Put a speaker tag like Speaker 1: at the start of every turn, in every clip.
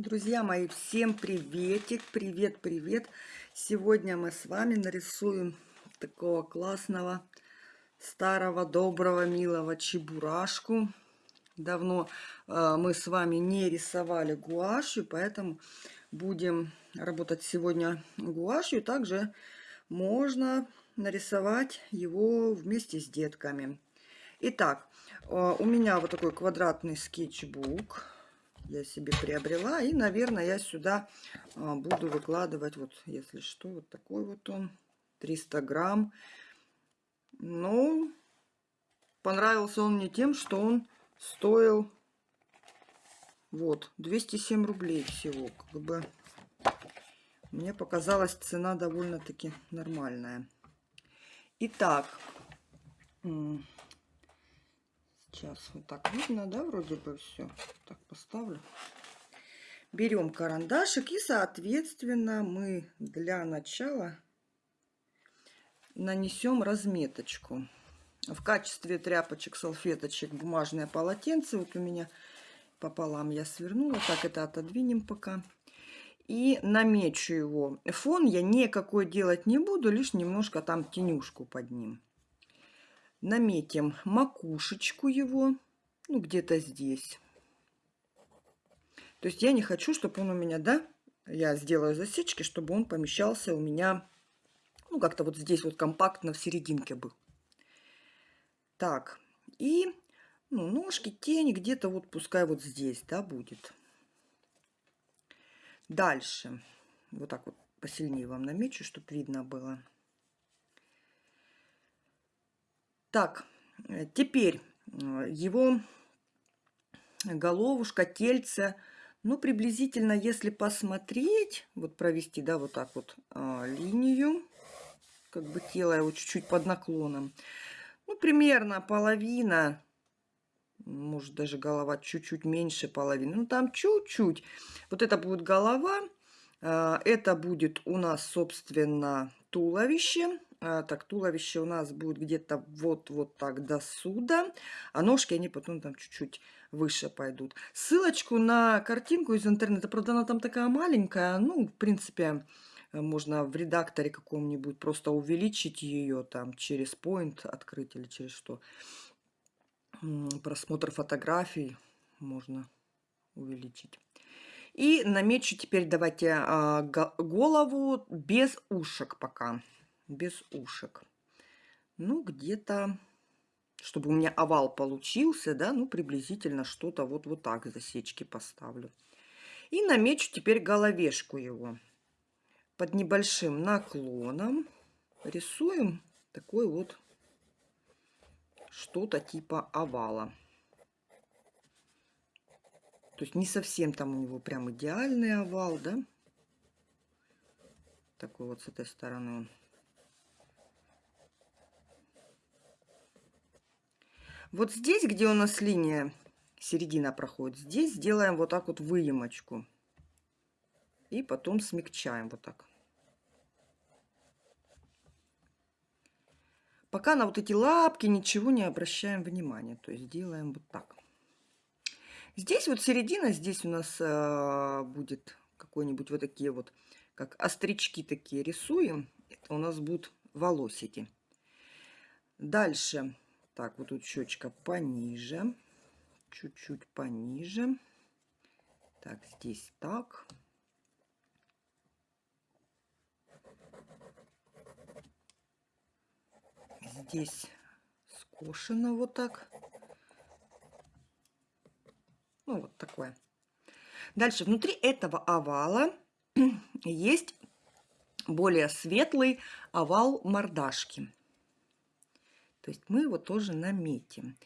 Speaker 1: Друзья мои, всем приветик, привет, привет. Сегодня мы с вами нарисуем такого классного, старого, доброго, милого чебурашку. Давно э, мы с вами не рисовали гуашью, поэтому будем работать сегодня гуашью. Также можно нарисовать его вместе с детками. Итак, э, у меня вот такой квадратный скетчбук я себе приобрела. И, наверное, я сюда а, буду выкладывать, вот, если что, вот такой вот он, 300 грамм. Ну, понравился он мне тем, что он стоил, вот, 207 рублей всего. Как бы мне показалась цена довольно-таки нормальная. Итак, Сейчас вот так видно, да, вроде бы все. Так поставлю. Берем карандашик и, соответственно, мы для начала нанесем разметочку. В качестве тряпочек, салфеточек, бумажное полотенце. Вот у меня пополам я свернула. Так, это отодвинем пока. И намечу его. Фон я никакой делать не буду, лишь немножко там тенюшку под ним наметим макушечку его, ну, где-то здесь. То есть я не хочу, чтобы он у меня, да, я сделаю засечки, чтобы он помещался у меня, ну, как-то вот здесь вот компактно в серединке был. Так, и, ну, ножки, тень где-то вот пускай вот здесь, да, будет. Дальше, вот так вот посильнее вам намечу, чтобы видно было. Так, э, теперь э, его головушка, тельце, ну, приблизительно, если посмотреть, вот провести, да, вот так вот а, линию, как бы тело его чуть-чуть под наклоном, ну, примерно половина, может, даже голова чуть-чуть меньше половины, ну, там чуть-чуть. Вот это будет голова, а, это будет у нас, собственно, туловище, так, туловище у нас будет где-то вот-вот так до сюда, а ножки, они потом там чуть-чуть выше пойдут. Ссылочку на картинку из интернета, правда, она там такая маленькая, ну, в принципе, можно в редакторе каком-нибудь просто увеличить ее там через point открыть или через что. Просмотр фотографий можно увеличить. И намечу теперь давайте а, голову без ушек пока без ушек. Ну, где-то, чтобы у меня овал получился, да, ну, приблизительно что-то вот, вот так засечки поставлю. И намечу теперь головешку его. Под небольшим наклоном рисуем такой вот что-то типа овала. То есть не совсем там у него прям идеальный овал, да? Такой вот с этой стороны он Вот здесь, где у нас линия, середина проходит, здесь сделаем вот так вот выемочку. И потом смягчаем вот так. Пока на вот эти лапки ничего не обращаем внимания. То есть делаем вот так. Здесь вот середина, здесь у нас э, будет какой-нибудь вот такие вот, как острички такие рисуем. Это у нас будут волосики. Дальше так, вот тут щечка пониже. Чуть-чуть пониже. Так, здесь так. Здесь скошено вот так. Ну, вот такое. Дальше, внутри этого овала есть более светлый овал мордашки. То есть мы его тоже наметим.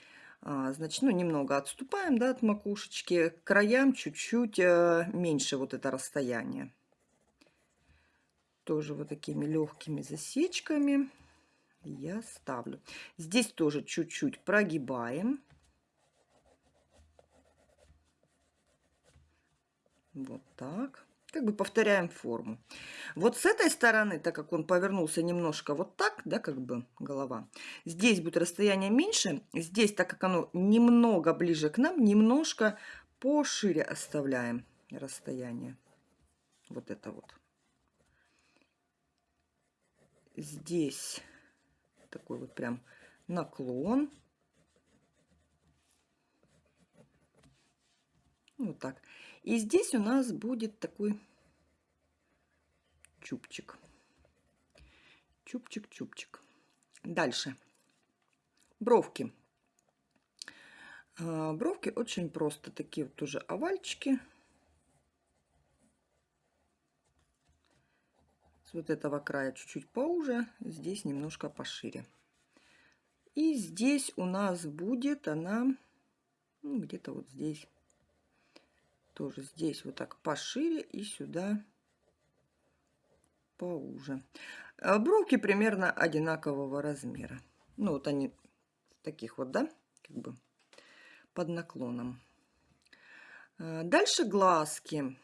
Speaker 1: А, значит, ну, немного отступаем да, от макушечки. К краям чуть-чуть э, меньше вот это расстояние. Тоже вот такими легкими засечками я ставлю. Здесь тоже чуть-чуть прогибаем. Вот так как бы повторяем форму. Вот с этой стороны, так как он повернулся немножко вот так, да, как бы голова, здесь будет расстояние меньше, здесь, так как оно немного ближе к нам, немножко пошире оставляем. расстояние. Вот это вот. Здесь такой вот прям наклон. Вот так. И здесь у нас будет такой чубчик. Чубчик-чубчик. Дальше. Бровки. А, бровки очень просто. Такие вот тоже овальчики. С вот этого края чуть-чуть поуже. Здесь немножко пошире. И здесь у нас будет она ну, где-то вот здесь. Тоже здесь вот так пошире и сюда поуже. А бровки примерно одинакового размера. Ну, вот они таких вот, да, как бы под наклоном. А, дальше глазки.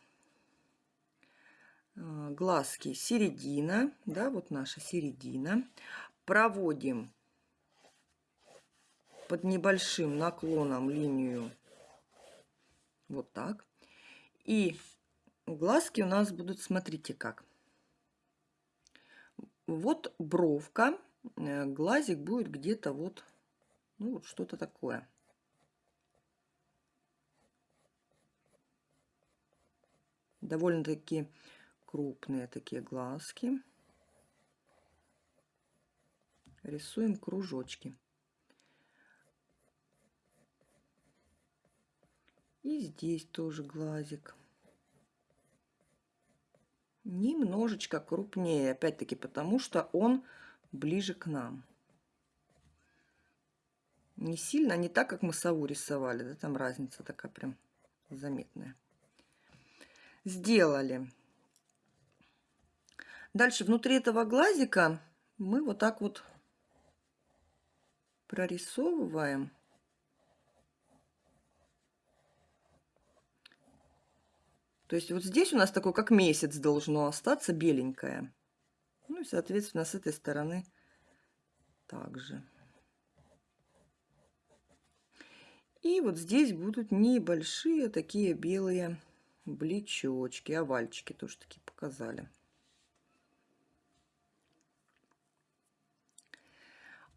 Speaker 1: А, глазки середина, да, вот наша середина. Проводим под небольшим наклоном линию вот так. И глазки у нас будут, смотрите как. Вот бровка, э, глазик будет где-то вот, ну вот что-то такое. Довольно-таки крупные такие глазки. Рисуем кружочки. И здесь тоже глазик немножечко крупнее. Опять-таки потому, что он ближе к нам. Не сильно, не так, как мы сову рисовали. Да, там разница такая прям заметная. Сделали. Дальше внутри этого глазика мы вот так вот прорисовываем То есть вот здесь у нас такой, как месяц должно остаться, беленькое. Ну и, соответственно, с этой стороны также. И вот здесь будут небольшие такие белые блечочки, овальчики тоже такие показали.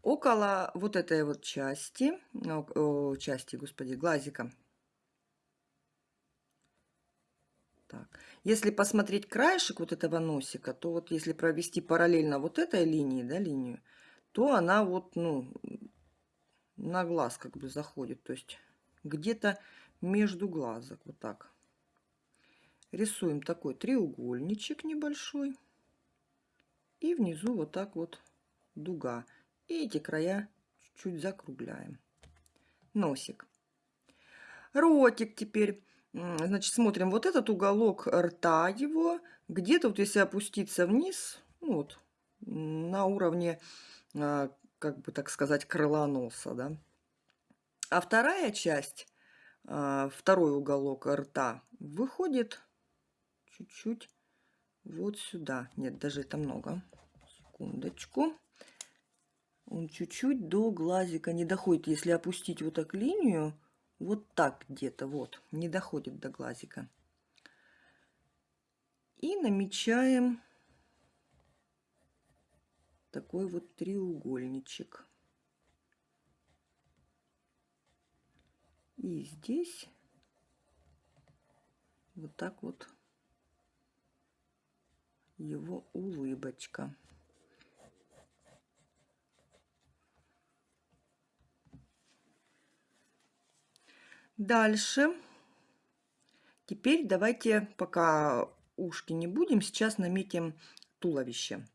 Speaker 1: Около вот этой вот части, части, господи, глазика Так. Если посмотреть краешек вот этого носика, то вот если провести параллельно вот этой линии, да, линию, то она вот, ну, на глаз как бы заходит. То есть где-то между глазок, вот так. Рисуем такой треугольничек небольшой. И внизу вот так вот дуга. И эти края чуть-чуть закругляем. Носик. Ротик теперь Значит, смотрим вот этот уголок рта его. Где-то вот если опуститься вниз, ну вот, на уровне, а, как бы так сказать, крыла носа, да. А вторая часть, а, второй уголок рта выходит чуть-чуть вот сюда. Нет, даже это много. Секундочку. Он чуть-чуть до глазика не доходит. Если опустить вот так линию, вот так где-то, вот, не доходит до глазика. И намечаем такой вот треугольничек. И здесь вот так вот его улыбочка. Дальше. Теперь давайте, пока ушки не будем, сейчас наметим туловище.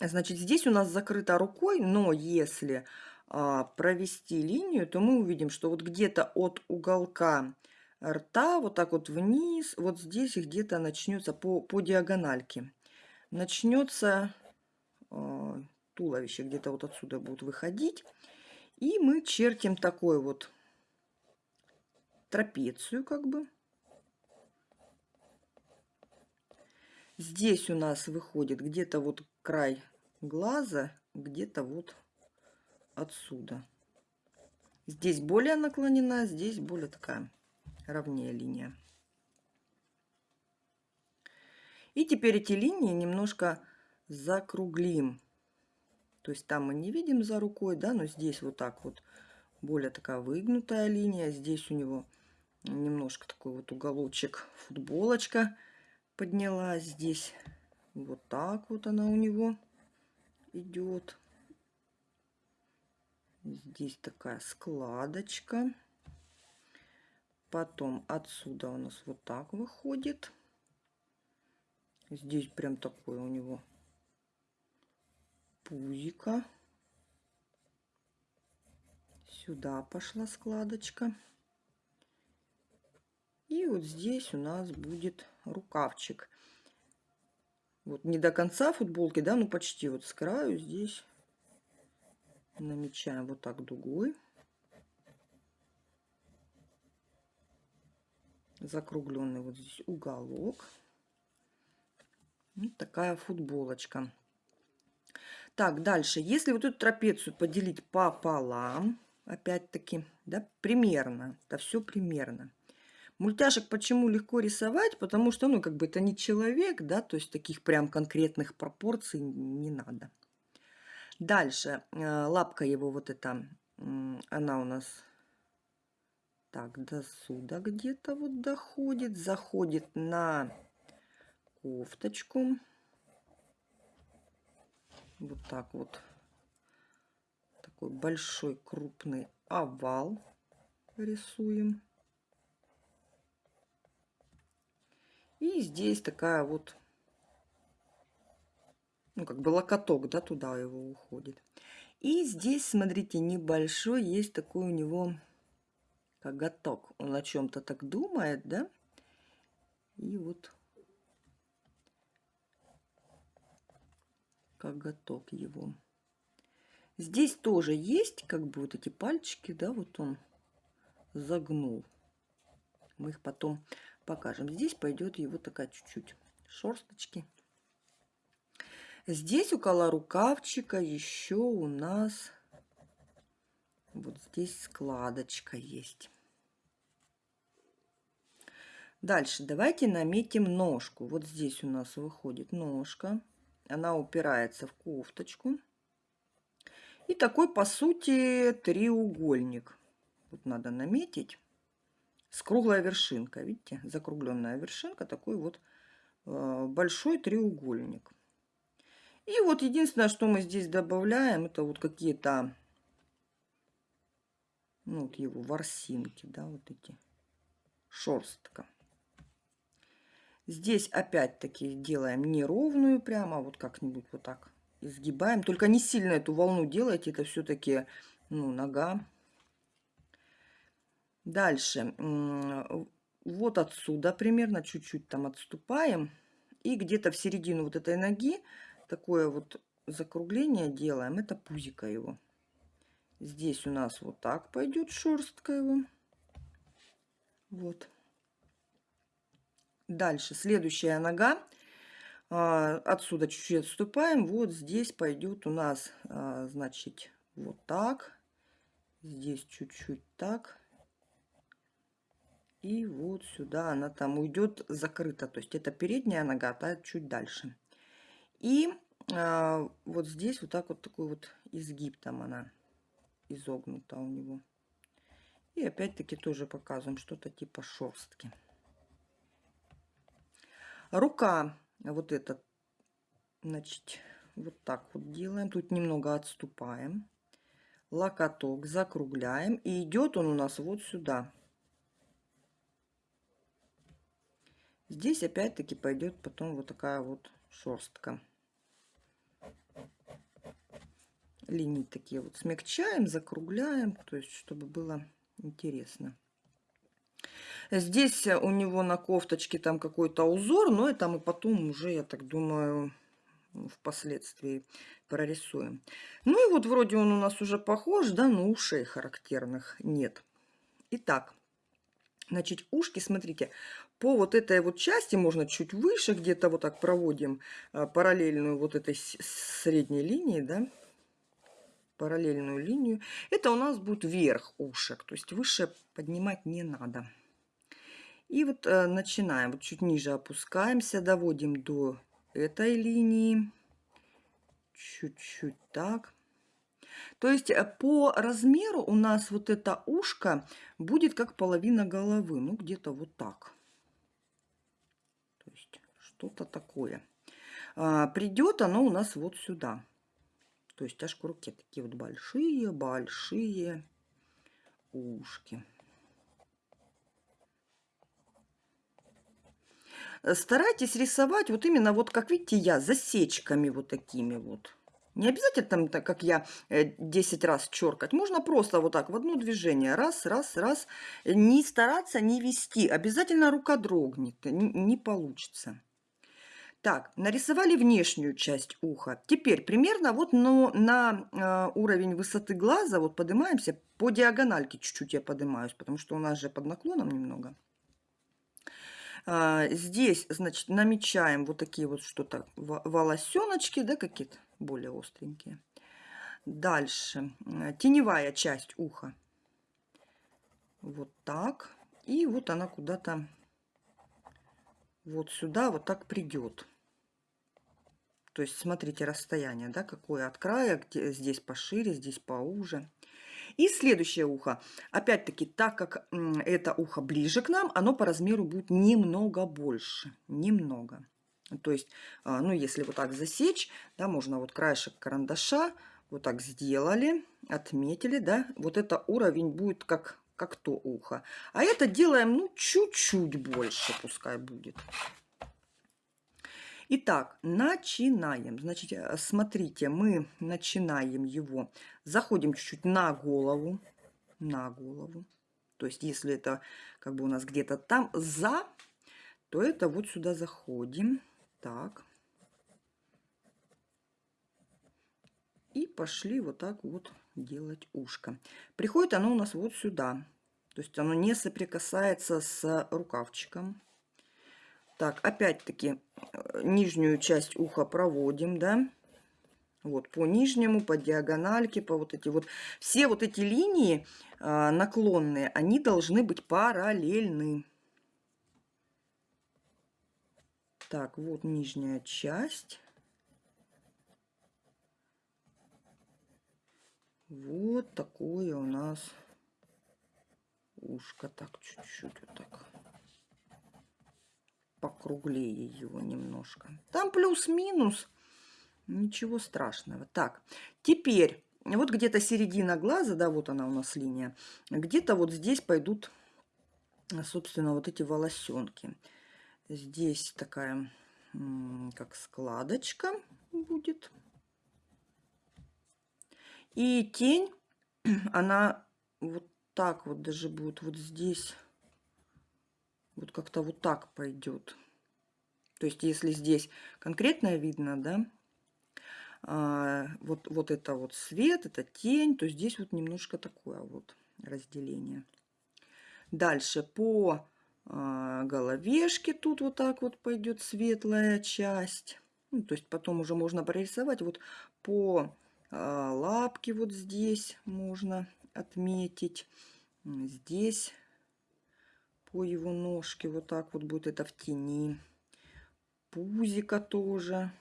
Speaker 1: Значит, здесь у нас закрыто рукой, но если а, провести линию, то мы увидим, что вот где-то от уголка рта, вот так вот вниз, вот здесь где-то начнется по, по диагональке. Начнется а, туловище, где-то вот отсюда будет выходить. И мы чертим такой вот трапецию как бы. Здесь у нас выходит где-то вот край глаза, где-то вот отсюда. Здесь более наклонена, здесь более такая ровнее линия. И теперь эти линии немножко закруглим. То есть там мы не видим за рукой, да, но здесь вот так вот более такая выгнутая линия. Здесь у него немножко такой вот уголочек футболочка поднялась. Здесь вот так вот она у него идет. Здесь такая складочка. Потом отсюда у нас вот так выходит. Здесь прям такой у него пузика. Сюда пошла складочка. И вот здесь у нас будет рукавчик. Вот не до конца футболки, да, ну почти вот с краю здесь намечаем вот так дугой. Закругленный вот здесь уголок. Вот такая футболочка. Так, дальше. Если вот эту трапецию поделить пополам, опять-таки, да, примерно, это все примерно. Мультяшек почему легко рисовать? Потому что, ну, как бы это не человек, да, то есть таких прям конкретных пропорций не надо. Дальше, э, лапка его вот эта, она у нас так до сюда где-то вот доходит, заходит на кофточку. Вот так вот. Такой большой крупный овал рисуем. И здесь такая вот ну, как бы локоток, да, туда его уходит. И здесь, смотрите, небольшой есть такой у него коготок. Он о чем-то так думает, да? И вот коготок его. Здесь тоже есть как бы вот эти пальчики, да, вот он загнул. Мы их потом покажем. Здесь пойдет его такая чуть-чуть шерсточки. Здесь около рукавчика еще у нас вот здесь складочка есть. Дальше давайте наметим ножку. Вот здесь у нас выходит ножка. Она упирается в кофточку. И такой, по сути, треугольник. Вот надо наметить. С круглой вершинкой. Видите, закругленная вершинка. Такой вот э, большой треугольник. И вот единственное, что мы здесь добавляем, это вот какие-то, ну, вот его ворсинки, да, вот эти, шерстка. Здесь опять-таки делаем неровную прямо, вот как-нибудь вот так изгибаем. Только не сильно эту волну делайте, это все-таки, ну, нога. Дальше, вот отсюда примерно чуть-чуть там отступаем. И где-то в середину вот этой ноги такое вот закругление делаем. Это пузика его. Здесь у нас вот так пойдет шерстка его. Вот. Дальше следующая нога. А, отсюда чуть-чуть отступаем. Вот здесь пойдет у нас, а, значит, вот так. Здесь чуть-чуть так. И вот сюда она там уйдет закрыта. То есть это передняя нога, а чуть дальше. И а, вот здесь вот так вот такой вот изгиб там она изогнута у него. И опять-таки тоже показываем что-то типа шерстки. Рука вот этот, значит, вот так вот делаем. Тут немного отступаем. Локоток закругляем. И идет он у нас вот сюда. Здесь опять-таки пойдет потом вот такая вот шерстка линии такие вот смягчаем, закругляем, то есть чтобы было интересно. Здесь у него на кофточке там какой-то узор, но это мы потом уже, я так думаю, впоследствии прорисуем. Ну и вот вроде он у нас уже похож, да, но ушей характерных нет. Итак, значит, ушки, смотрите, по вот этой вот части можно чуть выше, где-то вот так проводим а, параллельную вот этой средней линии, да, параллельную линию. Это у нас будет верх ушек, то есть выше поднимать не надо. И вот э, начинаем, вот чуть ниже опускаемся, доводим до этой линии. Чуть-чуть так. То есть э, по размеру у нас вот это ушко будет как половина головы. Ну, где-то вот так. Что-то такое. А, придет оно у нас вот сюда. То есть аж к руке такие вот большие-большие ушки. Старайтесь рисовать вот именно вот, как видите, я, засечками вот такими вот. Не обязательно там, так как я, 10 э, раз черкать. Можно просто вот так в одно движение. Раз, раз, раз. Не стараться не вести. Обязательно рука дрогнет. Не, не получится. Так, нарисовали внешнюю часть уха. Теперь примерно вот ну, на э, уровень высоты глаза вот поднимаемся по диагональке. Чуть-чуть я поднимаюсь, потому что у нас же под наклоном немного. А, здесь, значит, намечаем вот такие вот что-то волосеночки, да, какие-то более остренькие. Дальше теневая часть уха. Вот так. И вот она куда-то вот сюда вот так придет. То есть смотрите расстояние, да, какое от края, где, здесь пошире, здесь поуже. И следующее ухо. Опять-таки, так как это ухо ближе к нам, оно по размеру будет немного больше. Немного. То есть, а, ну, если вот так засечь, да, можно вот краешек карандаша вот так сделали, отметили, да, вот это уровень будет как, как то ухо. А это делаем, ну, чуть-чуть больше пускай будет. Итак, начинаем. Значит, э, смотрите, мы начинаем его. Заходим чуть-чуть на голову. На голову. То есть, если это как бы у нас где-то там за, то это вот сюда заходим. Так. И пошли вот так вот делать ушко. Приходит оно у нас вот сюда. То есть оно не соприкасается с рукавчиком. Так, опять-таки э, нижнюю часть уха проводим, да. Вот по нижнему, по диагональке, по вот эти вот. Все вот эти линии э, наклонные, они должны быть параллельны. Так, вот нижняя часть. Вот такое у нас ушко. Так, чуть-чуть вот так покруглее его немножко. Там плюс-минус, ничего страшного. Так, теперь вот где-то середина глаза, да, вот она у нас линия, где-то вот здесь пойдут, собственно, вот эти волосенки. Здесь такая, как складочка будет. И тень, она вот так вот даже будет вот здесь вот как-то вот так пойдет. То есть, если здесь конкретно видно, да, а, вот, вот это вот свет, это тень, то здесь вот немножко такое вот разделение. Дальше по а, головешке тут вот так вот пойдет светлая часть. Ну, то есть потом уже можно прорисовать. Вот по а, лапке вот здесь можно отметить. Здесь по его ножке. Вот так вот будет это в тени. Пузика тоже.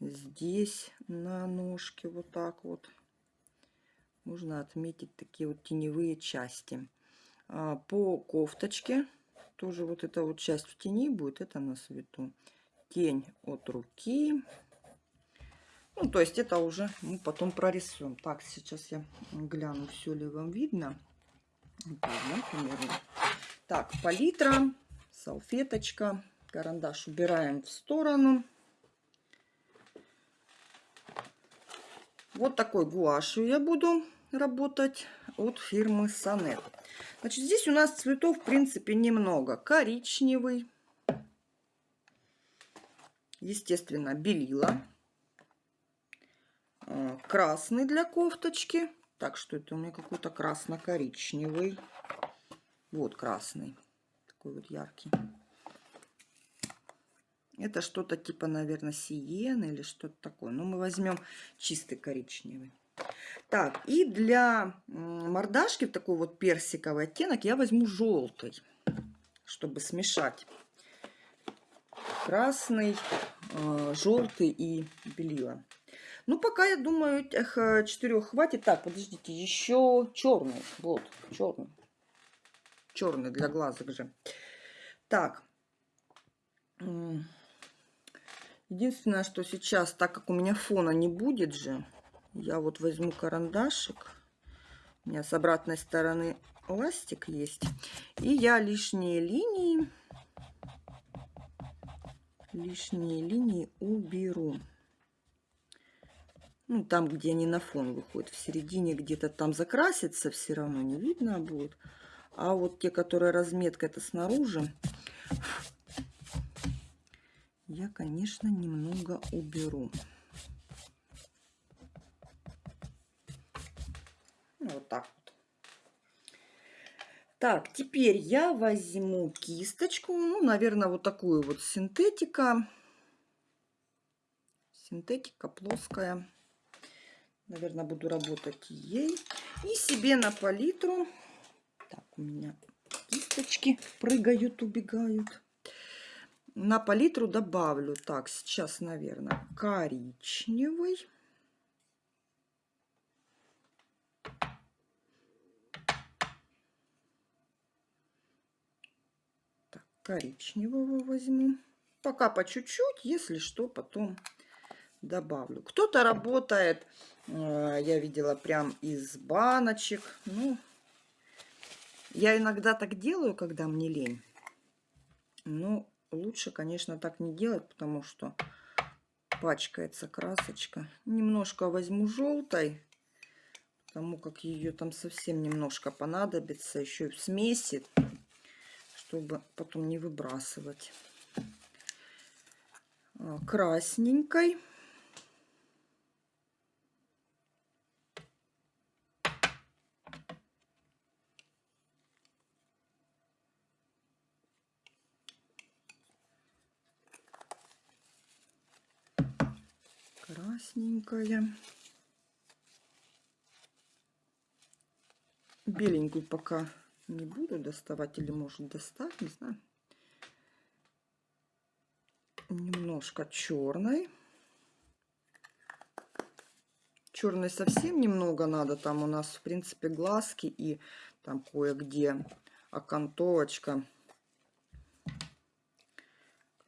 Speaker 1: Здесь на ножке вот так вот. Можно отметить такие вот теневые части. А, по кофточке тоже вот эта вот часть в тени будет. Это на свету. Тень от руки. Ну, то есть это уже мы потом прорисуем. Так, сейчас я гляну, все ли вам видно. Так, палитра, салфеточка, карандаш убираем в сторону. Вот такой гуашью я буду работать от фирмы Сонет. Значит, здесь у нас цветов, в принципе, немного. Коричневый, естественно, белила, э, красный для кофточки, так, что это у меня какой-то красно-коричневый. Вот красный. Такой вот яркий. Это что-то типа, наверное, сиен или что-то такое. Но мы возьмем чистый коричневый. Так, и для мордашки в такой вот персиковый оттенок я возьму желтый, чтобы смешать красный, э, желтый и белила. Ну, пока, я думаю, этих четырех хватит. Так, подождите, еще черный. Вот, черный. Черный для глазок же. Так. Единственное, что сейчас, так как у меня фона не будет же, я вот возьму карандашик. У меня с обратной стороны ластик есть. И я лишние линии, лишние линии уберу. Ну, там, где они на фон выходят. В середине где-то там закрасится, все равно не видно будет. А вот те, которые разметка это снаружи, я, конечно, немного уберу. Ну, вот так вот. Так, теперь я возьму кисточку, ну, наверное, вот такую вот синтетика. Синтетика плоская. Наверное, буду работать ей. И себе на палитру. Так, у меня кисточки прыгают, убегают. На палитру добавлю, так, сейчас, наверное, коричневый. Так, коричневого возьму. Пока по чуть-чуть, если что, потом добавлю. Кто-то работает Э, я видела прям из баночек. Ну, я иногда так делаю, когда мне лень. Но лучше, конечно, так не делать, потому что пачкается красочка. Немножко возьму желтой, потому как ее там совсем немножко понадобится. Еще и в смеси, чтобы потом не выбрасывать. Э, красненькой. Красненькая. Беленькую пока не буду доставать или может достать, не знаю. Немножко черной. Черной совсем немного надо. Там у нас, в принципе, глазки и там кое-где окантовочка.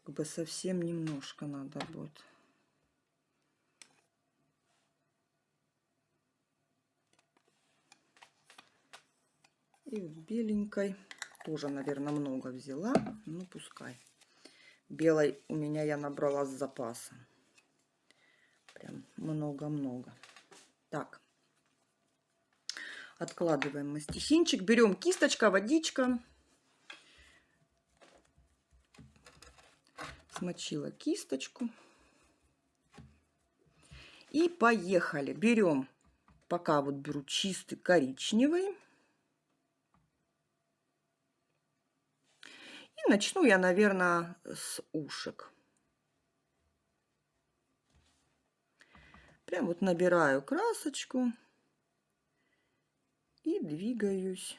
Speaker 1: Как бы совсем немножко надо будет. И вот беленькой тоже, наверное, много взяла. Ну, пускай. Белой у меня я набрала с запасом. Прям много-много. Так. Откладываем мастихинчик. Берем кисточка, водичка. Смочила кисточку. И поехали. Берем, пока вот беру чистый коричневый. И начну я, наверное, с ушек. Прям вот набираю красочку и двигаюсь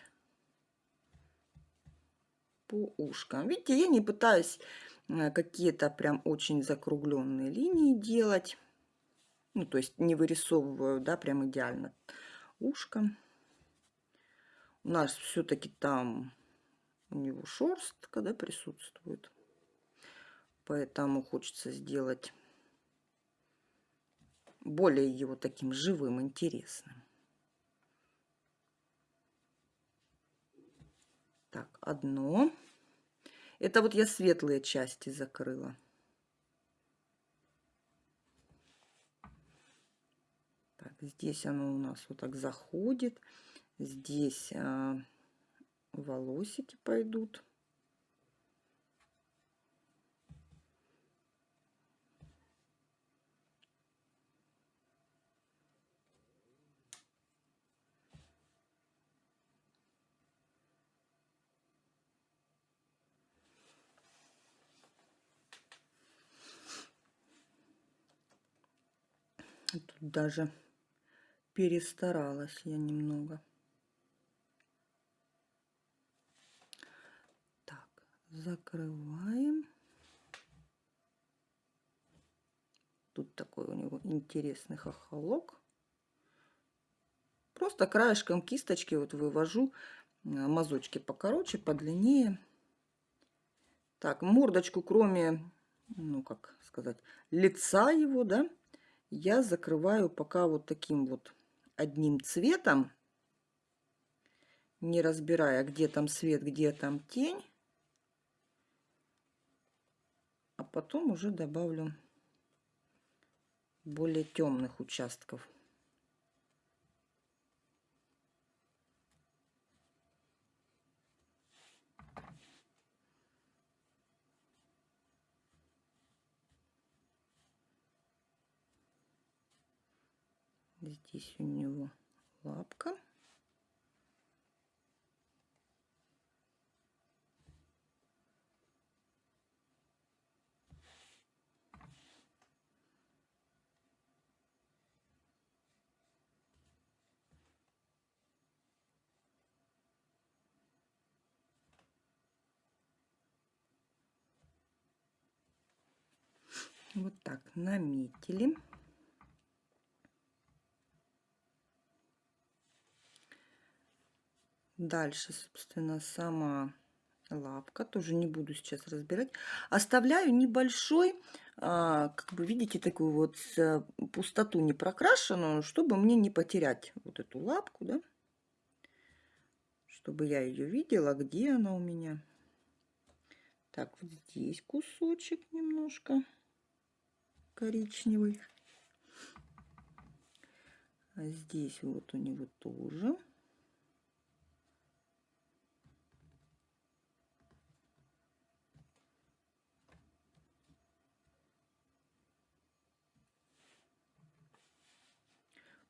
Speaker 1: по ушкам. Видите, я не пытаюсь э, какие-то прям очень закругленные линии делать. Ну, то есть не вырисовываю, да, прям идеально ушко. У нас все-таки там у него шерстка да, присутствует. Поэтому хочется сделать более его таким живым, интересным. Так, одно. Это вот я светлые части закрыла. Так, здесь оно у нас вот так заходит. Здесь а, волосики пойдут. Тут даже перестаралась я немного. Так, закрываем. Тут такой у него интересный хохолок. Просто краешком кисточки вот вывожу э, мазочки покороче, подлиннее. Так, мордочку, кроме, ну как сказать, лица его, да, я закрываю пока вот таким вот одним цветом, не разбирая, где там свет, где там тень. А потом уже добавлю более темных участков. Здесь у него лапка. Вот так наметили. Дальше, собственно, сама лапка. Тоже не буду сейчас разбирать. Оставляю небольшой, а, как бы видите, такую вот э, пустоту не прокрашенную, чтобы мне не потерять вот эту лапку, да. Чтобы я ее видела, где она у меня. Так, вот здесь кусочек немножко коричневый. А здесь вот у него тоже.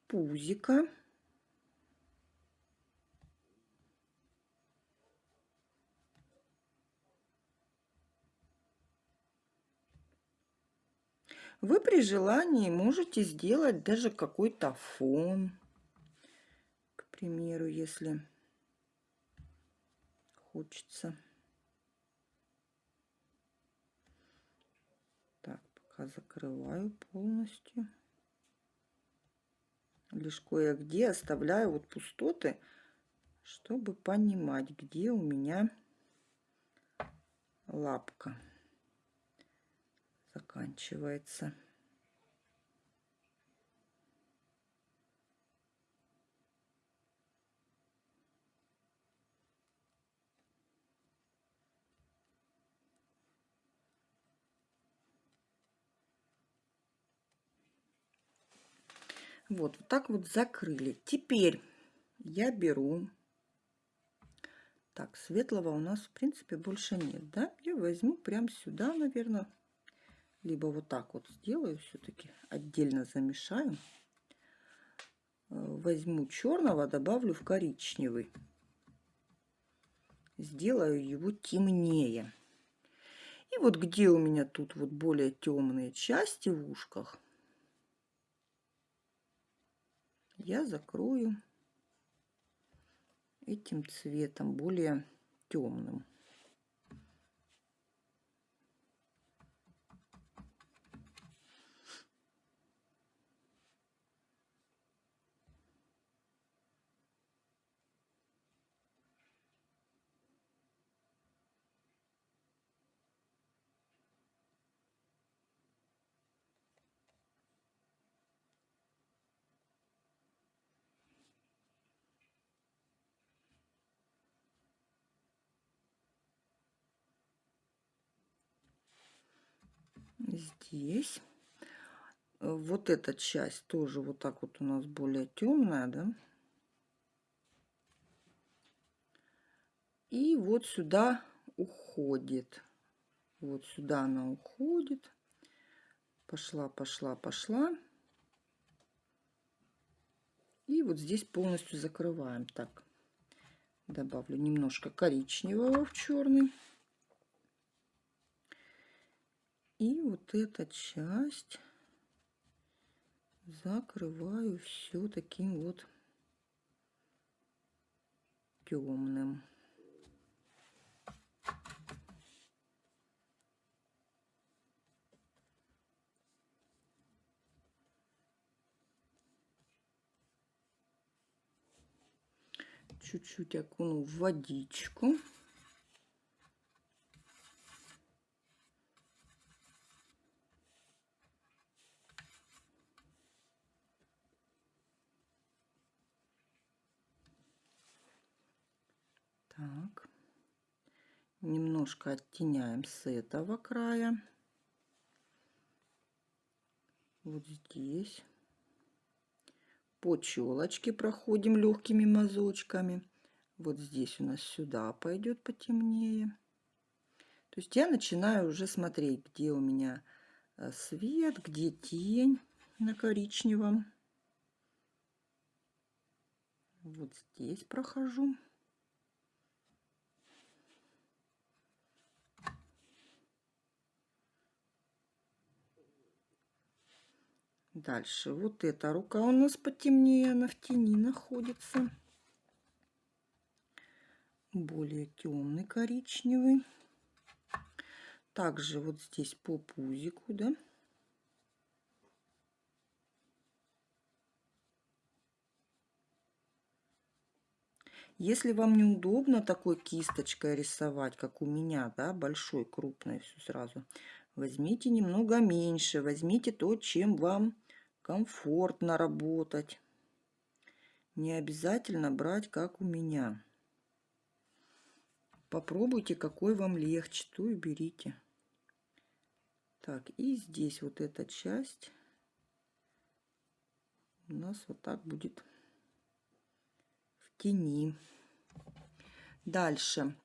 Speaker 1: пузика. Вы при желании можете сделать даже какой-то фон. К примеру, если хочется. Так, пока закрываю полностью лишь кое-где оставляю вот пустоты, чтобы понимать, где у меня лапка заканчивается. Вот, вот так вот закрыли. Теперь я беру... Так, светлого у нас, в принципе, больше нет, да? Я возьму прям сюда, наверное. Либо вот так вот сделаю все-таки. Отдельно замешаю. Э, возьму черного, добавлю в коричневый. Сделаю его темнее. И вот где у меня тут вот более темные части в ушках – я закрою этим цветом более темным. Здесь. Вот эта часть тоже вот так вот у нас более темная, да. И вот сюда уходит. Вот сюда она уходит. Пошла, пошла, пошла. И вот здесь полностью закрываем. Так, добавлю немножко коричневого в черный. И вот эта часть закрываю все таким вот темным. Чуть-чуть окуну в водичку. Так. Немножко оттеняем с этого края. Вот здесь. По челочке проходим легкими мазочками. Вот здесь у нас сюда пойдет потемнее. То есть я начинаю уже смотреть, где у меня э, свет, где тень на коричневом. Вот здесь прохожу. Дальше вот эта рука у нас потемнее, она в тени находится. Более темный коричневый. Также вот здесь по пузику, да. Если вам неудобно такой кисточкой рисовать, как у меня, да, большой, крупной, все сразу, возьмите немного меньше, возьмите то, чем вам комфортно работать. Не обязательно брать, как у меня. Попробуйте, какой вам легче, то и берите. Так, и здесь вот эта часть у нас вот так будет в тени. Дальше.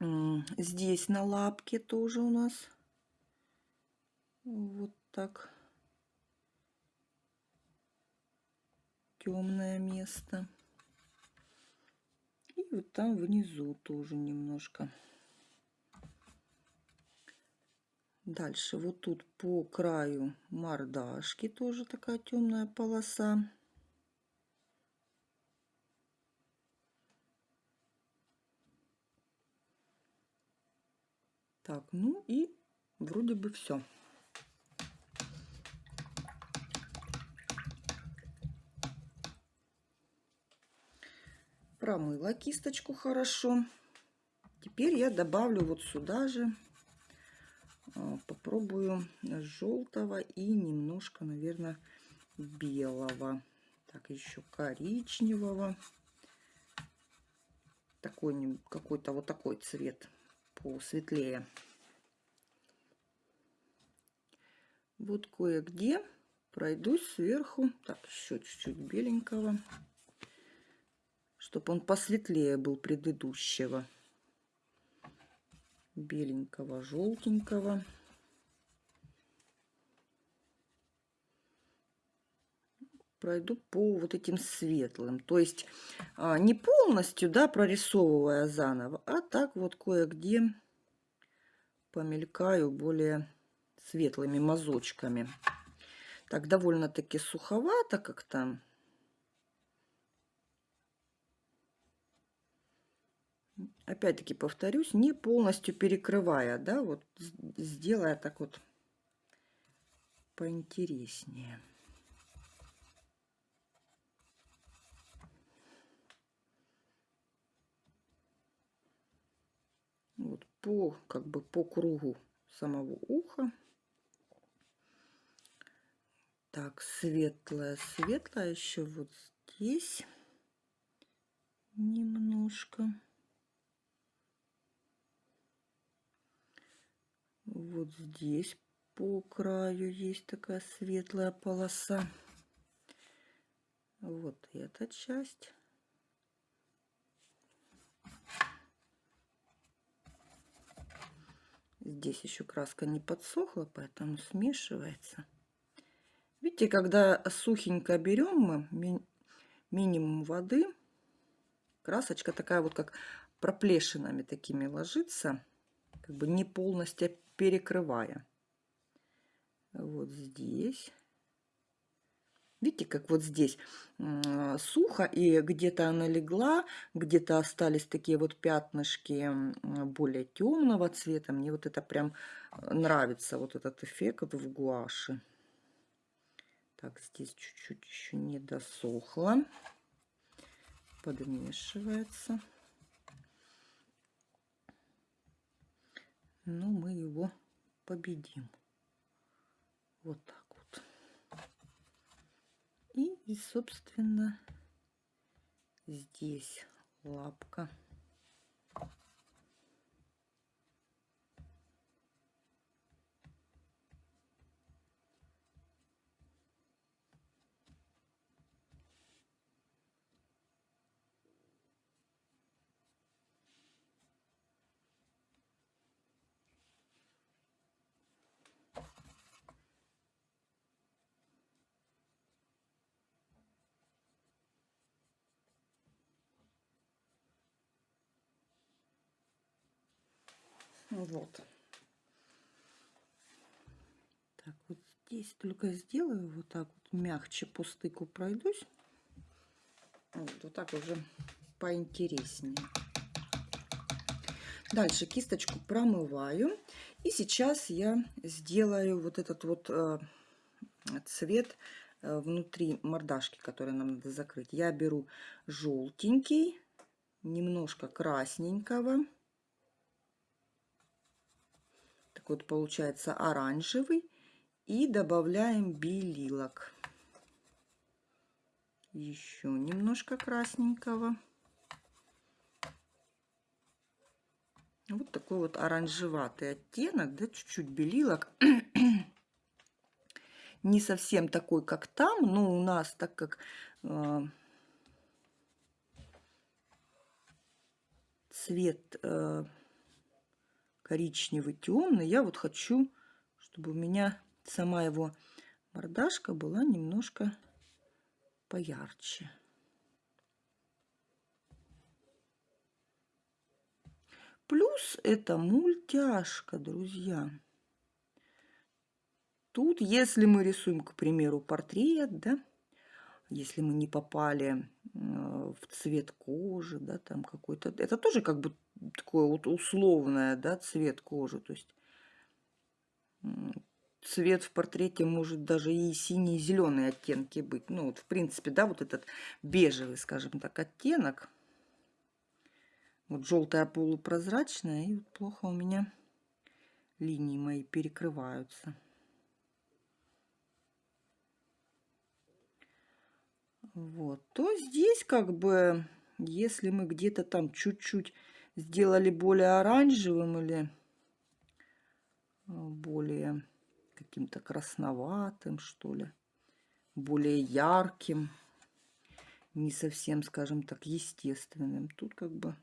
Speaker 1: Здесь на лапке тоже у нас вот так темное место. И вот там внизу тоже немножко. Дальше вот тут по краю мордашки тоже такая темная полоса. Так, ну и вроде бы все. Промыла кисточку хорошо. Теперь я добавлю вот сюда же, а, попробую желтого и немножко, наверное, белого. Так, еще коричневого. Такой какой-то вот такой цвет посветлее. Вот кое-где пройдусь сверху. Так, еще чуть-чуть беленького чтобы он посветлее был предыдущего. Беленького, желтенького. Пройду по вот этим светлым. То есть а, не полностью, да, прорисовывая заново, а так вот кое-где помелькаю более светлыми мазочками. Так, довольно-таки суховато как-то. Опять-таки повторюсь, не полностью перекрывая, да, вот сделая так вот поинтереснее. Вот по, как бы по кругу самого уха. Так, светлое, светлое еще вот здесь немножко. Вот здесь по краю есть такая светлая полоса. Вот эта часть. Здесь еще краска не подсохла, поэтому смешивается. Видите, когда сухенько берем мы ми минимум воды, красочка такая вот как проплешинами такими ложится, как бы не полностью перекрывая. Вот здесь. Видите, как вот здесь сухо, и где-то она легла, где-то остались такие вот пятнышки более темного цвета. Мне вот это прям нравится, вот этот эффект в гуаше. Так, здесь чуть-чуть еще не досохло. Подмешивается. Но мы его победим. Вот так. И, собственно, здесь лапка. Вот. Так, вот здесь только сделаю вот так вот мягче по стыку пройдусь. Вот, вот так уже поинтереснее. Дальше кисточку промываю. И сейчас я сделаю вот этот вот э, цвет э, внутри мордашки, который нам надо закрыть. Я беру желтенький, немножко красненького вот получается оранжевый. И добавляем белилок. Еще немножко красненького. Вот такой вот оранжеватый оттенок, да, чуть-чуть белилок. Не совсем такой, как там, но у нас, так как э, цвет э, коричневый, темный. Я вот хочу, чтобы у меня сама его мордашка была немножко поярче. Плюс это мультяшка, друзья. Тут, если мы рисуем, к примеру, портрет, да, если мы не попали э, в цвет кожи, да, там какой-то, это тоже как бы такое вот условное, да, цвет кожи, то есть цвет в портрете может даже и синий, и зеленые оттенки быть. Ну, вот, в принципе, да, вот этот бежевый, скажем так, оттенок. Вот желтая полупрозрачная, и плохо у меня линии мои перекрываются. Вот, то здесь как бы, если мы где-то там чуть-чуть сделали более оранжевым или э, более каким-то красноватым, что ли, более ярким, не совсем, скажем так, естественным. Тут как бы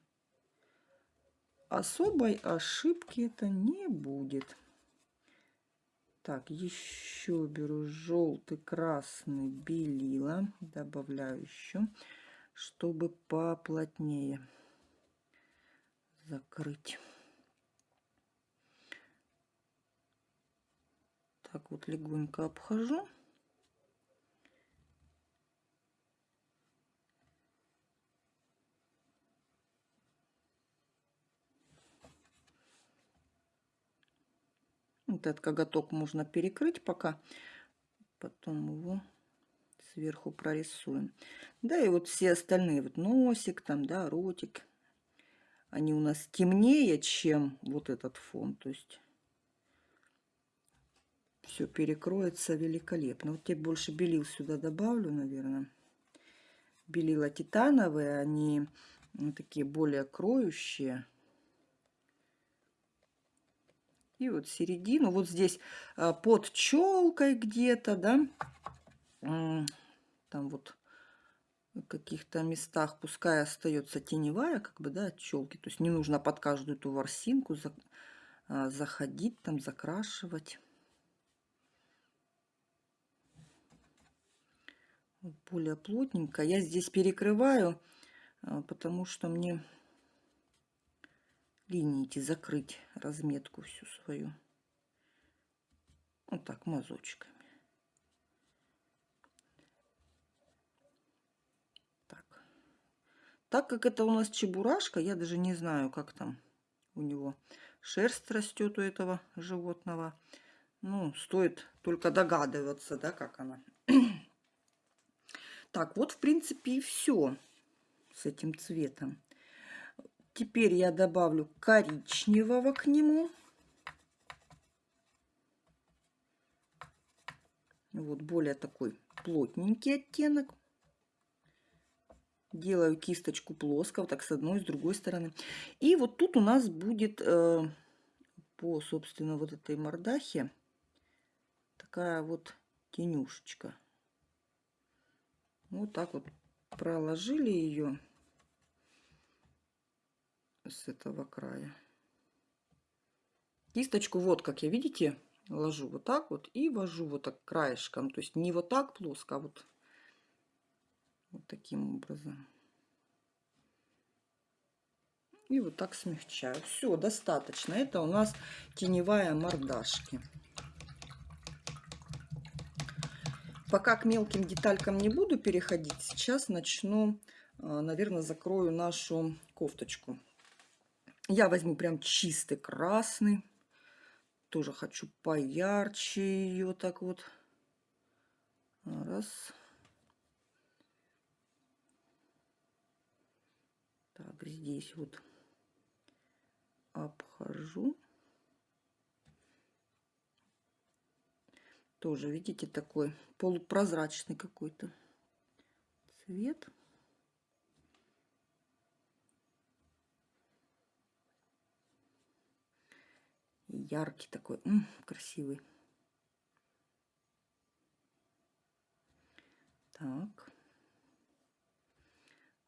Speaker 1: особой ошибки это не будет. Так, еще беру желтый, красный, белила. Добавляю еще, чтобы поплотнее закрыть. Так вот легонько обхожу. Вот этот коготок можно перекрыть пока. Потом его сверху прорисуем. Да, и вот все остальные, вот носик там, да, ротик, они у нас темнее, чем вот этот фон. То есть все перекроется великолепно. Вот теперь больше белил сюда добавлю, наверное. Белила титановые, они такие более кроющие. И вот середину, вот здесь а, под челкой где-то, да, там вот каких-то местах пускай остается теневая, как бы, да, от челки. То есть не нужно под каждую эту ворсинку за, а, заходить, там, закрашивать. более плотненько. Я здесь перекрываю, а, потому что мне линии эти закрыть, разметку всю свою. Вот так, мазочками. Так как это у нас чебурашка, я даже не знаю, как там у него шерсть растет у этого животного. Ну, стоит только догадываться, да, как она. так, вот, в принципе, и все с этим цветом. Теперь я добавлю коричневого к нему. Вот более такой плотненький оттенок. Делаю кисточку плоско, вот так с одной, с другой стороны. И вот тут у нас будет э, по, собственно, вот этой мордахе такая вот тенюшечка. Вот так вот проложили ее с этого края. Кисточку вот как я, видите, ложу вот так вот и вожу вот так краешком. То есть не вот так плоско, а вот вот таким образом. И вот так смягчаю. Все, достаточно. Это у нас теневая мордашки. Пока к мелким деталькам не буду переходить, сейчас начну, а, наверное, закрою нашу кофточку. Я возьму прям чистый красный. Тоже хочу поярче ее так вот. Раз. Так, здесь вот обхожу. Тоже, видите, такой полупрозрачный какой-то цвет. Яркий такой, М -м, красивый. Так.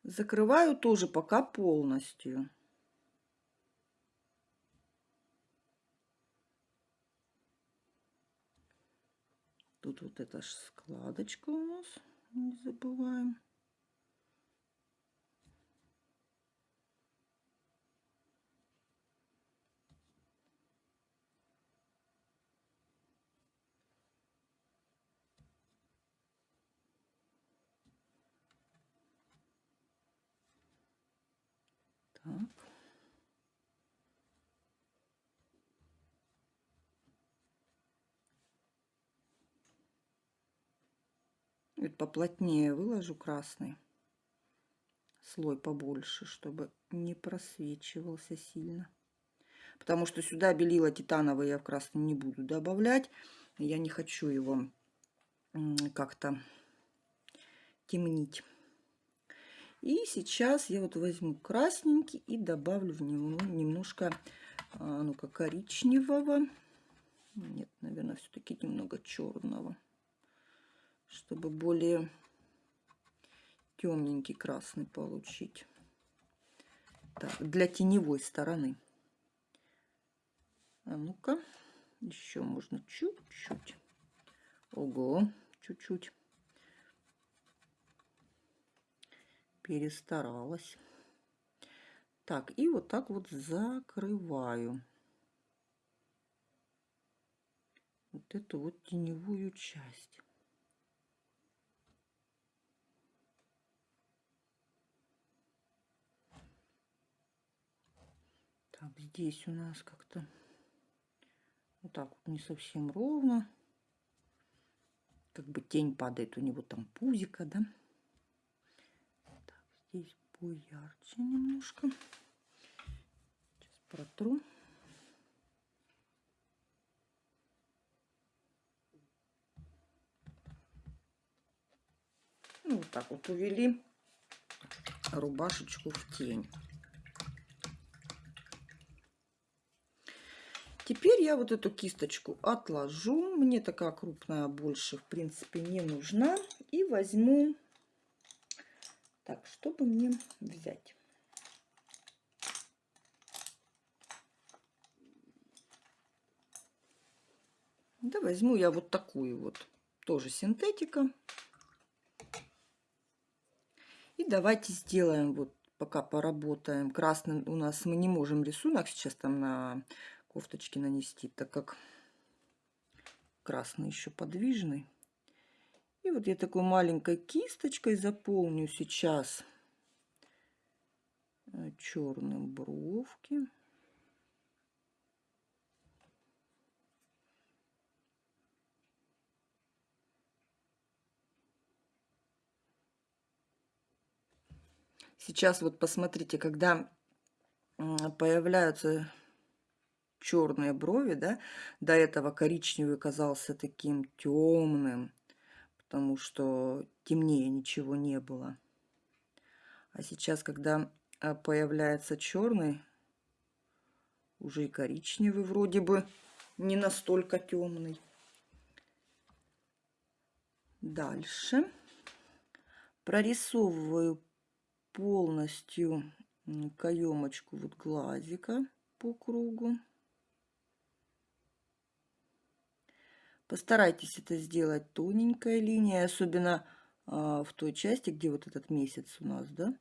Speaker 1: Закрываю тоже пока полностью. Тут вот эта складочка у нас, не забываем. Так. Чуть поплотнее выложу красный слой побольше, чтобы не просвечивался сильно. Потому что сюда белила титановый я в красный не буду добавлять. Я не хочу его как-то темнить. И сейчас я вот возьму красненький и добавлю в него немножко а, ну-ка коричневого. Нет, наверное, все-таки немного черного чтобы более темненький красный получить. Так, для теневой стороны. А ну-ка, еще можно чуть-чуть. Ого, чуть-чуть. Перестаралась. Так, и вот так вот закрываю. Вот эту вот теневую часть. Так, здесь у нас как-то вот так вот не совсем ровно. Как бы тень падает у него там пузика, да? Здесь поярче немножко. Сейчас протру. Ну, вот так вот увели рубашечку в тень. Теперь я вот эту кисточку отложу. Мне такая крупная больше, в принципе, не нужна. И возьму... Так, чтобы мне взять? Да, возьму я вот такую вот, тоже синтетика. И давайте сделаем вот, пока поработаем. Красным у нас мы не можем рисунок сейчас там на кофточки нанести, так как красный еще подвижный. И вот я такой маленькой кисточкой заполню сейчас э, черным бровки. Сейчас вот посмотрите, когда появляются черные брови, да, до этого коричневый казался таким темным, потому что темнее ничего не было. А сейчас, когда а, появляется черный, уже и коричневый вроде бы не настолько темный. Дальше прорисовываю полностью каемочку вот глазика по кругу. Постарайтесь это сделать тоненькой линией, особенно а, в той части, где вот этот месяц у нас, да.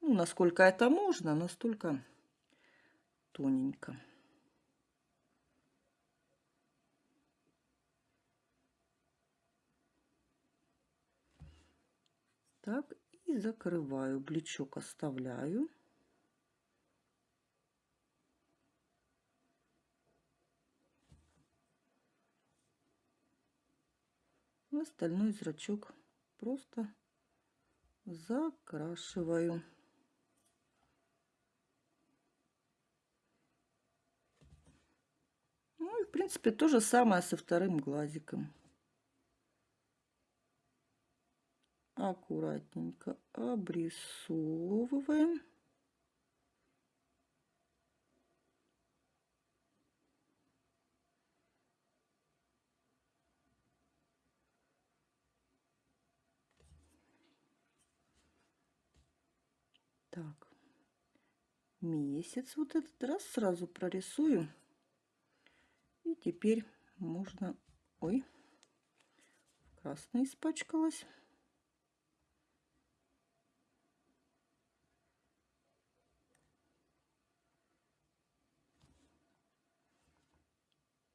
Speaker 1: Ну, насколько это можно, настолько тоненько. Так, и закрываю. Блечок оставляю. Остальной зрачок просто закрашиваю. Ну и в принципе то же самое со вторым глазиком. аккуратненько обрисовываем. Так, месяц вот этот раз сразу прорисую. И теперь можно... Ой, красная испачкалась.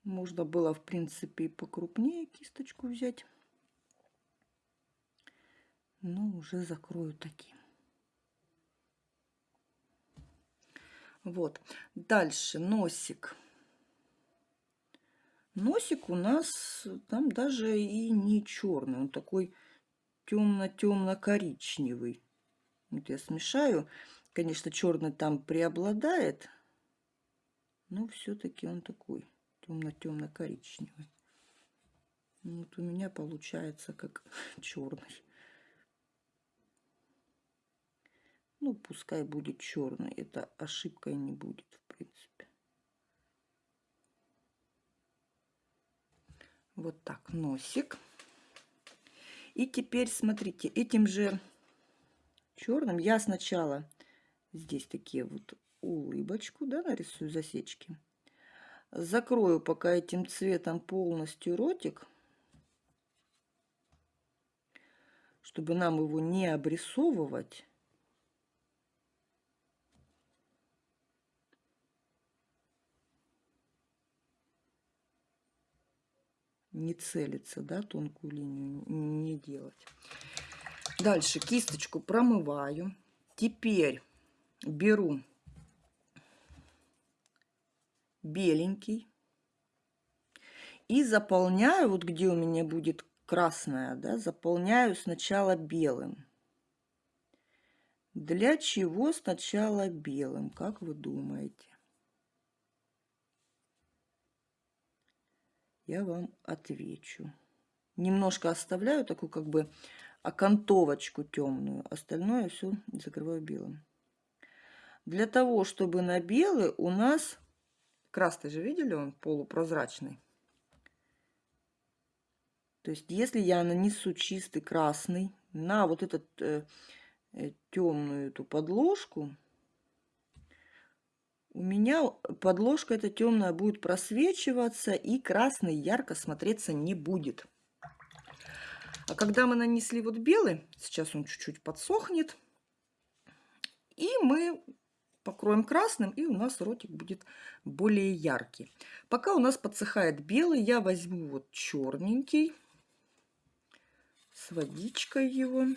Speaker 1: Можно было, в принципе, и покрупнее кисточку взять. Но уже закрою таким. Вот. Дальше носик. Носик у нас там даже и не черный. Он такой темно-темно-коричневый. Вот я смешаю. Конечно, черный там преобладает. Но все-таки он такой темно-темно-коричневый. Вот у меня получается как черный. Ну, пускай будет черный. Это ошибкой не будет, в принципе. Вот так, носик. И теперь, смотрите, этим же черным я сначала здесь такие вот улыбочку, да, нарисую засечки. Закрою пока этим цветом полностью ротик, чтобы нам его не обрисовывать. Не целиться, да, тонкую линию не делать. Дальше кисточку промываю. Теперь беру беленький. И заполняю, вот где у меня будет красная, да, заполняю сначала белым. Для чего сначала белым, как вы думаете? Я вам отвечу. Немножко оставляю такую как бы окантовочку темную, остальное все закрываю белым. Для того, чтобы на белый у нас Красный же видели, он полупрозрачный. То есть, если я нанесу чистый красный на вот этот э, э, темную эту подложку, у меня подложка эта темная будет просвечиваться и красный ярко смотреться не будет. А когда мы нанесли вот белый, сейчас он чуть-чуть подсохнет, и мы покроем красным, и у нас ротик будет более яркий. Пока у нас подсыхает белый, я возьму вот черненький с водичкой его.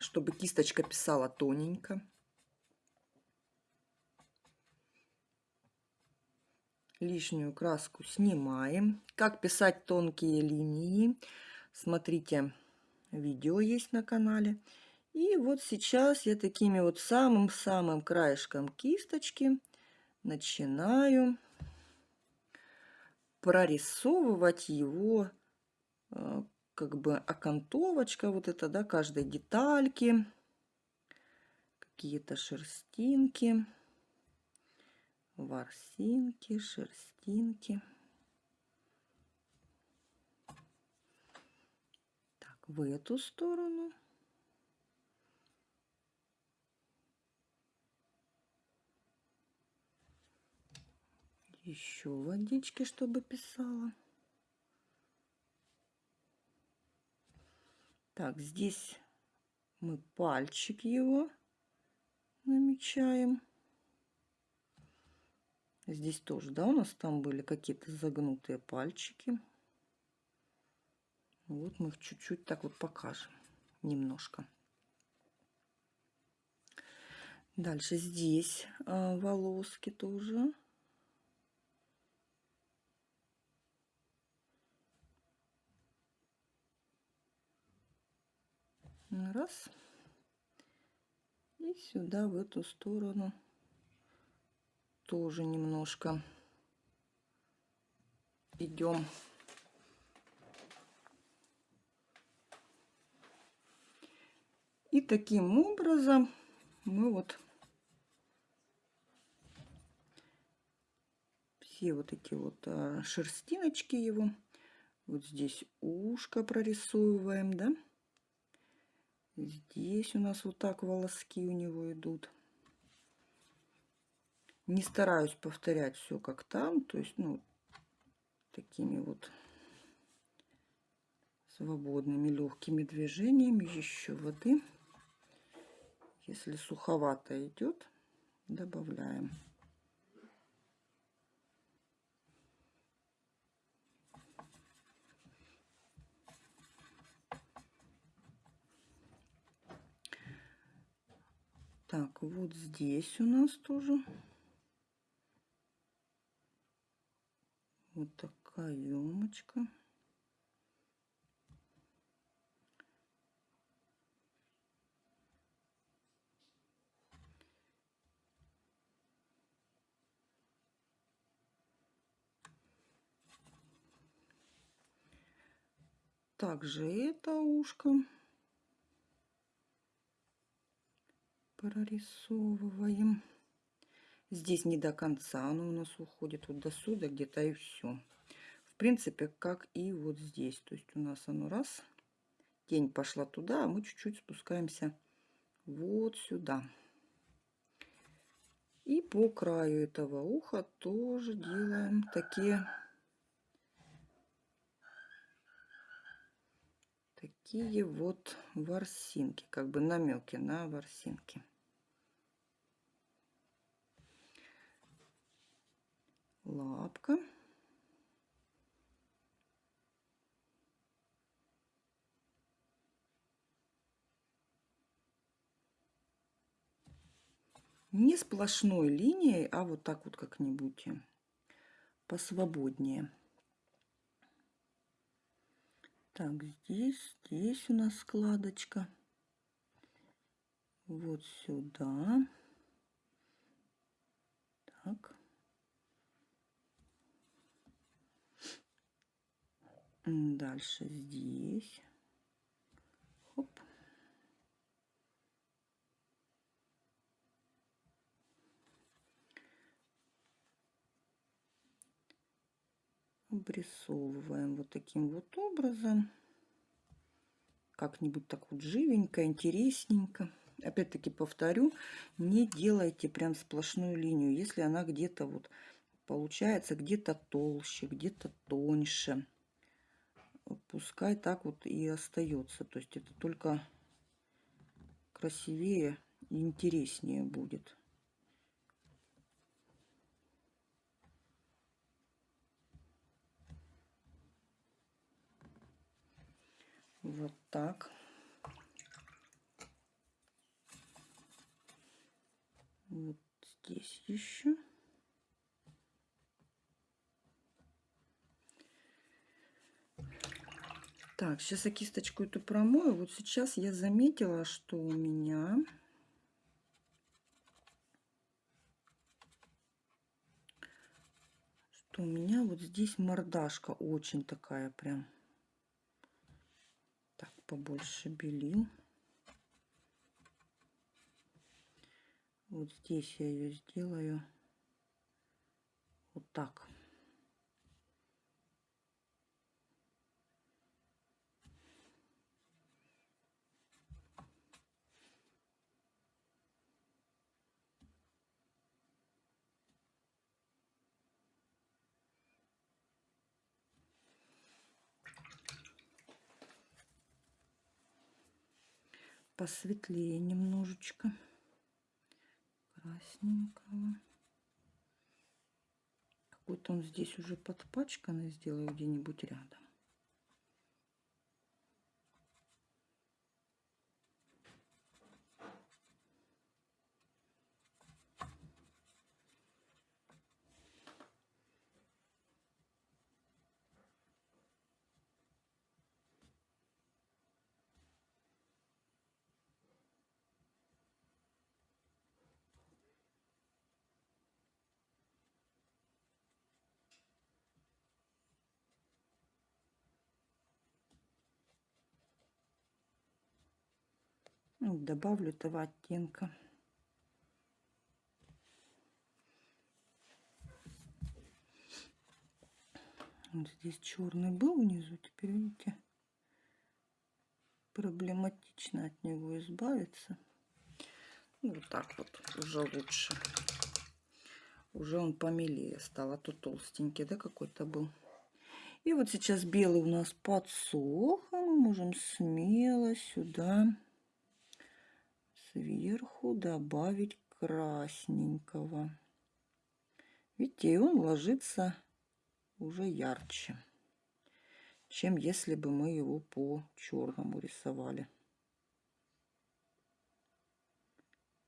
Speaker 1: Чтобы кисточка писала тоненько. Лишнюю краску снимаем. Как писать тонкие линии, смотрите, видео есть на канале. И вот сейчас я такими вот самым-самым краешком кисточки начинаю прорисовывать его э, как бы окантовочка вот это, да, каждой детальки, какие-то шерстинки, ворсинки, шерстинки. Так, в эту сторону. Еще водички, чтобы писала. Так, здесь мы пальчик его намечаем. Здесь тоже, да, у нас там были какие-то загнутые пальчики. Вот мы их чуть-чуть так вот покажем, немножко. Дальше здесь а, волоски тоже. Раз. И сюда, в эту сторону, тоже немножко идем. И таким образом мы вот все вот эти вот а, шерстиночки его, вот здесь ушко прорисовываем, да, Здесь у нас вот так волоски у него идут. Не стараюсь повторять все как там, то есть, ну, такими вот свободными легкими движениями. Еще воды. Если суховато идет, добавляем. Так, вот здесь у нас тоже вот такая емочка. Также это ушко. Прорисовываем. Здесь не до конца оно у нас уходит, вот до сюда где-то и все. В принципе, как и вот здесь. То есть у нас оно раз, тень пошла туда, а мы чуть-чуть спускаемся вот сюда. И по краю этого уха тоже делаем такие такие вот ворсинки, как бы намеки на ворсинки. Лапка. Не сплошной линией, а вот так вот как-нибудь посвободнее. Так, здесь, здесь у нас складочка. Вот сюда. Так. Дальше здесь. Хоп. Обрисовываем вот таким вот образом. Как-нибудь так вот живенько, интересненько. Опять-таки повторю, не делайте прям сплошную линию, если она где-то вот получается где-то толще, где-то тоньше пускай так вот и остается. То есть это только красивее и интереснее будет. Вот так. Вот здесь еще. Так, сейчас я кисточку эту промою. Вот сейчас я заметила, что у меня что у меня вот здесь мордашка очень такая прям. Так, побольше белил. Вот здесь я ее сделаю вот так. Посветлее немножечко красненького. Какой-то он здесь уже подпачканный, сделаю где-нибудь рядом. Ну, добавлю этого оттенка. Вот здесь черный был внизу, теперь видите, проблематично от него избавиться. Ну, вот так вот уже лучше. Уже он помелее стал, а то толстенький, да, какой-то был. И вот сейчас белый у нас подсох, а мы можем смело сюда сверху добавить красненького. Видите, и он ложится уже ярче, чем если бы мы его по черному рисовали.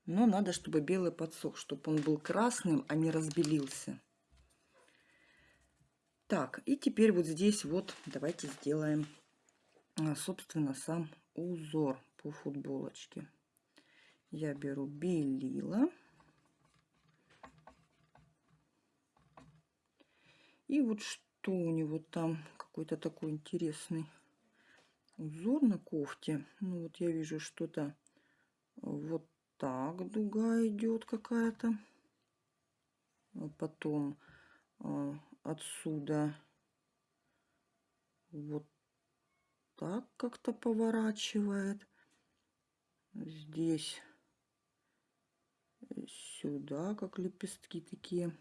Speaker 1: Но надо, чтобы белый подсох, чтобы он был красным, а не разбелился. Так, и теперь вот здесь вот давайте сделаем, а, собственно, сам узор по футболочке я беру белила. И вот что у него там, какой-то такой интересный узор на кофте. Ну вот я вижу что-то вот так дуга идет какая-то. А потом а, отсюда вот так как-то поворачивает. Здесь сюда, как лепестки такие.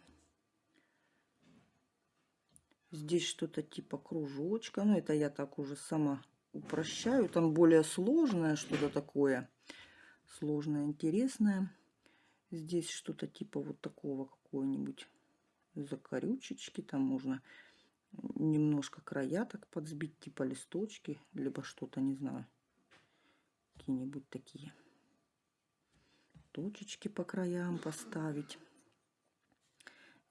Speaker 1: Здесь что-то типа кружочка. Но ну, это я так уже сама упрощаю. Там более сложное что-то такое. Сложное, интересное. Здесь что-то типа вот такого какого-нибудь закорючечки. Там можно немножко края так подсбить, типа листочки, либо что-то, не знаю. Какие-нибудь такие точечки по краям поставить.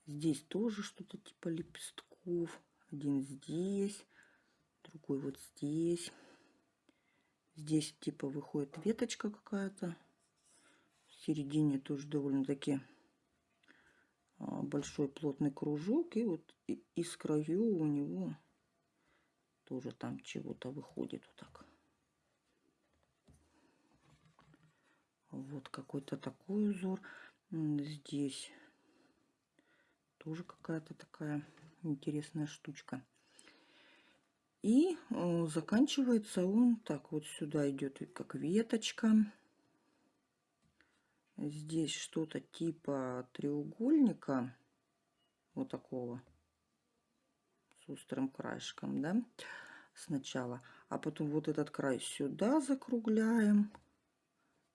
Speaker 1: Здесь тоже что-то типа лепестков. Один здесь, другой вот здесь. Здесь типа выходит веточка какая-то. В середине тоже довольно-таки а, большой плотный кружок. И вот из краю у него тоже там чего-то выходит вот так. Вот какой-то такой узор. Здесь тоже какая-то такая интересная штучка. И э, заканчивается он так вот сюда идет как веточка. Здесь что-то типа треугольника. Вот такого. С острым краешком, да? Сначала. А потом вот этот край сюда закругляем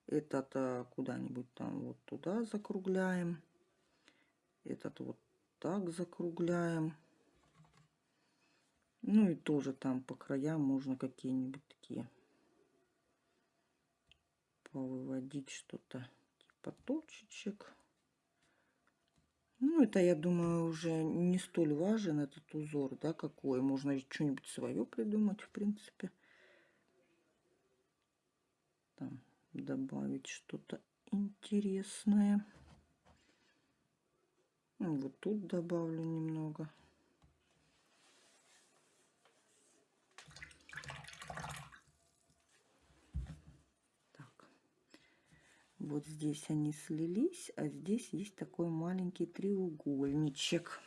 Speaker 1: этот э, куда-нибудь там вот туда закругляем. Этот вот так закругляем. Ну и тоже там по краям можно какие-нибудь такие повыводить что-то типа точечек. Ну, это, я думаю, уже не столь важен этот узор, да, какой. Можно что-нибудь свое придумать, в принципе. Там добавить что-то интересное. Ну, вот тут добавлю немного. Вот здесь они слились, а здесь есть такой маленький треугольничек.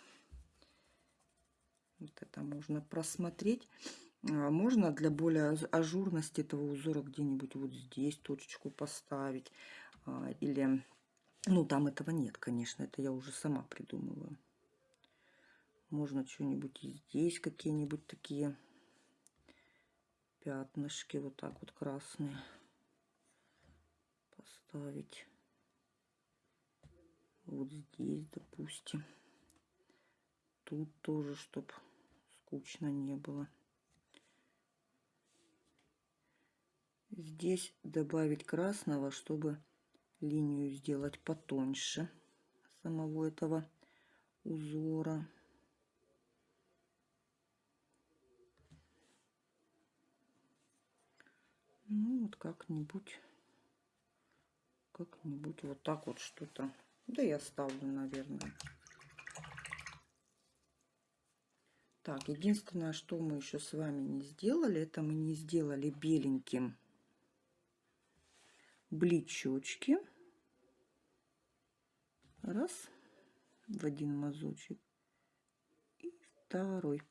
Speaker 1: Вот это можно просмотреть. А, можно для более ажурности этого узора где-нибудь вот здесь точечку поставить. А, или, ну там этого нет, конечно, это я уже сама придумываю. Можно что-нибудь здесь, какие-нибудь такие пятнышки, вот так вот красные поставить вот здесь, допустим. Тут тоже, чтобы скучно не было. Здесь добавить красного, чтобы линию сделать потоньше самого этого узора. Ну, вот как-нибудь как-нибудь вот так вот что-то. Да я ставлю, наверное. Так, единственное, что мы еще с вами не сделали, это мы не сделали беленьким бличочки. Раз, в один мазочек. И второй.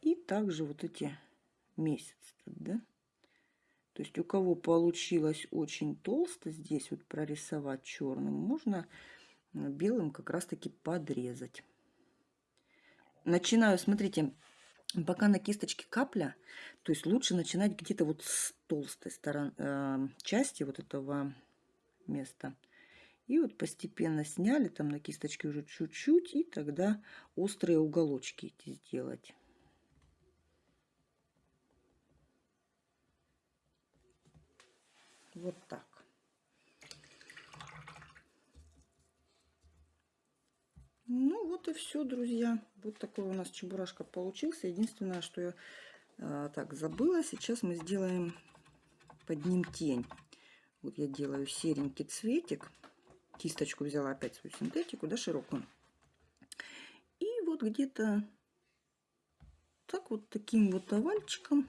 Speaker 1: И также вот эти месяцы, да? То есть у кого получилось очень толсто здесь вот прорисовать черным, можно белым как раз таки подрезать. Начинаю, смотрите, пока на кисточке капля, то есть лучше начинать где-то вот с толстой стороны, э, части вот этого места. И вот постепенно сняли там на кисточке уже чуть-чуть, и тогда острые уголочки эти сделать. Вот так. Ну вот и все, друзья. Вот такой у нас чебурашка получился. Единственное, что я а, так забыла, сейчас мы сделаем под ним тень. Вот я делаю серенький цветик. Кисточку взяла опять свою синтетику, да, широкую. И вот где-то так вот таким вот овальчиком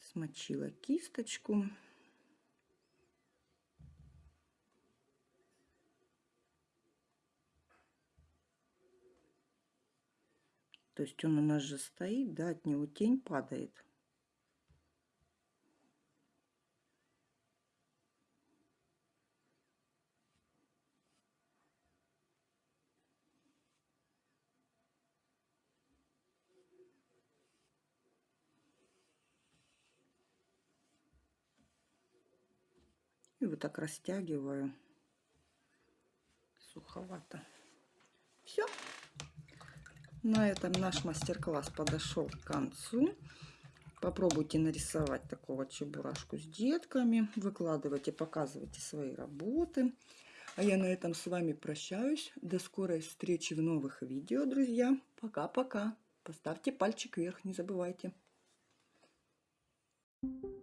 Speaker 1: смочила кисточку. То есть он у нас же стоит, да, от него тень падает. И вот так растягиваю. Суховато. Все. На этом наш мастер-класс подошел к концу. Попробуйте нарисовать такого чебурашку с детками. Выкладывайте, показывайте свои работы. А я на этом с вами прощаюсь. До скорой встречи в новых видео, друзья. Пока-пока. Поставьте пальчик вверх, не забывайте. Thank you.